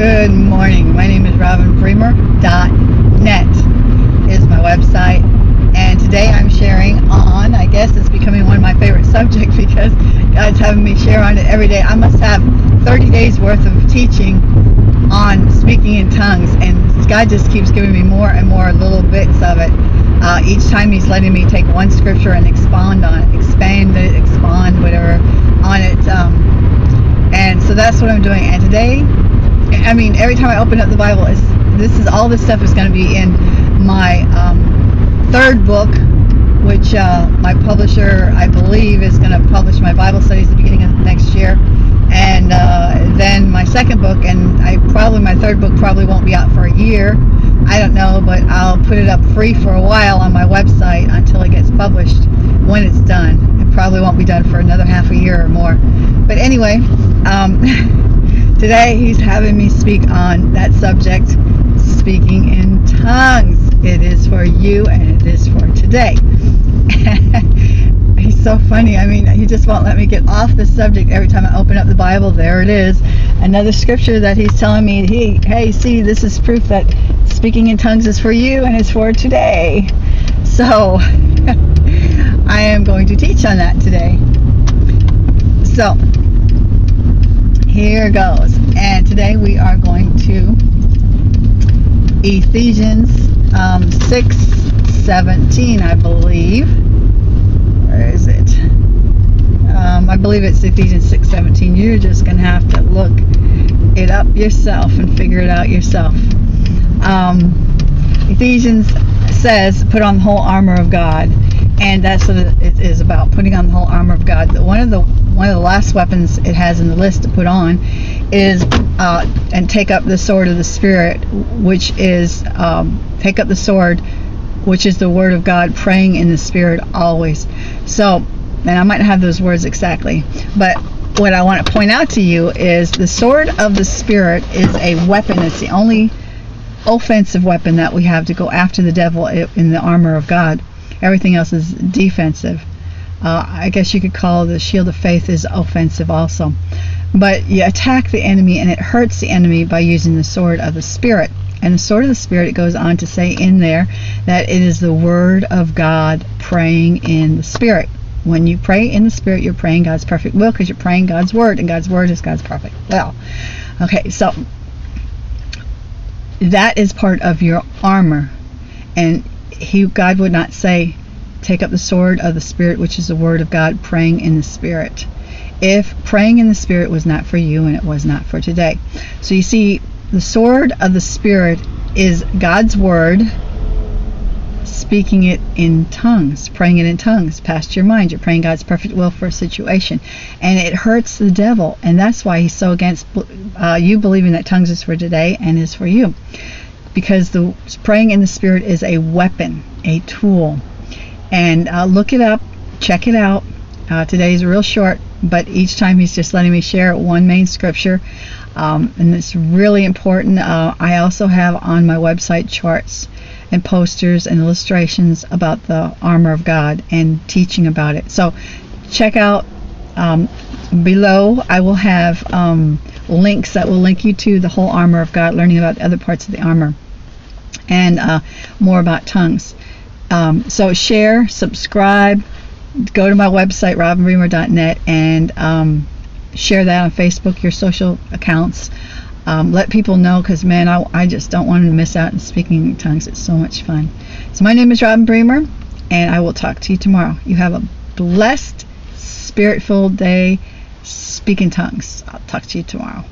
Good morning. My name is RobinBremer.net is my website. And today I'm sharing on, I guess it's becoming one of my favorite subjects because God's having me share on it every day. I must have 30 days worth of teaching on speaking in tongues and God just keeps giving me more and more little bits of it. Uh, each time he's letting me take one scripture and expand on it, expand it, expand whatever on it. Um, and so that's what I'm doing. And today I mean, every time I open up the Bible, it's, this is all this stuff is going to be in my um, third book, which uh, my publisher, I believe, is going to publish my Bible studies at the beginning of next year, and uh, then my second book, and I probably my third book probably won't be out for a year. I don't know, but I'll put it up free for a while on my website until it gets published. When it's done, it probably won't be done for another half a year or more. But anyway. Um, Today he's having me speak on that subject, speaking in tongues. It is for you and it is for today. he's so funny. I mean, he just won't let me get off the subject every time I open up the Bible. There it is. Another scripture that he's telling me, he, hey, see, this is proof that speaking in tongues is for you and it's for today. So, I am going to teach on that today. So, here goes. And today we are going to Ephesians um, 6 17, I believe. Where is it? Um, I believe it's Ephesians 6 17. You're just going to have to look it up yourself and figure it out yourself. Um, Ephesians says, put on the whole armor of God. And that's what it is about, putting on the whole armor of God. One of the one of the last weapons it has in the list to put on is uh, and take up the sword of the spirit which is um, take up the sword which is the word of God praying in the spirit always. So and I might have those words exactly but what I want to point out to you is the sword of the spirit is a weapon. It's the only offensive weapon that we have to go after the devil in the armor of God. Everything else is defensive uh, I guess you could call the shield of faith is offensive also. But you attack the enemy and it hurts the enemy by using the sword of the Spirit. And the sword of the Spirit, it goes on to say in there that it is the Word of God praying in the Spirit. When you pray in the Spirit, you're praying God's perfect will because you're praying God's Word, and God's Word is God's perfect will. Okay, so that is part of your armor. And he, God would not say, take up the sword of the Spirit, which is the Word of God, praying in the Spirit. If praying in the Spirit was not for you and it was not for today. So you see, the sword of the Spirit is God's Word, speaking it in tongues, praying it in tongues, past your mind. You're praying God's perfect will for a situation. And it hurts the devil. And that's why he's so against uh, you believing that tongues is for today and is for you. Because the praying in the Spirit is a weapon, a tool and uh, look it up, check it out. Uh, today's real short, but each time he's just letting me share one main scripture, um, and it's really important. Uh, I also have on my website charts and posters and illustrations about the armor of God and teaching about it. So check out um, below. I will have um, links that will link you to the whole armor of God, learning about other parts of the armor, and uh, more about tongues. Um, so share, subscribe, go to my website robinbremer.net and um, share that on Facebook, your social accounts. Um, let people know because man, I, I just don't want to miss out on speaking in tongues. It's so much fun. So my name is Robin Bremer, and I will talk to you tomorrow. You have a blessed, spirit-filled day. Speak in tongues. I'll talk to you tomorrow.